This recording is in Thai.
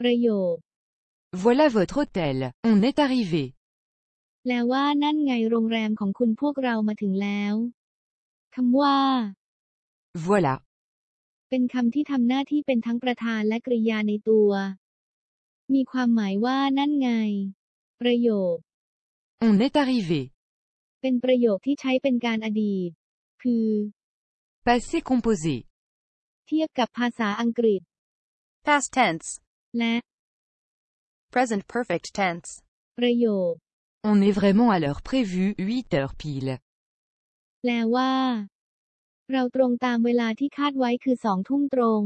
ประโยค Voilà votre hôtel, on est arrivé. แปลว่านั่นไงโรงแรมของคุณพวกเรามาถึงแล้วคำว่า Voilà. เป็นคำที่ทำหน้าที่เป็นทั้งประธานและกริยาในตัว มีความหมายว่านั่นไง ประโยค On est arrivé. เป็นประโยคที่ใช้เป็นการอดีต คือ Passé composé. เทียบกับภาษาอังกฤษ Past tense. และ Present perfect tense. ประโยค On est vraiment à l'heure prévue, 8 heures pile. แปลว่า เราตรงตามเวลาที่คาดไว้คือสองทุ่มตรง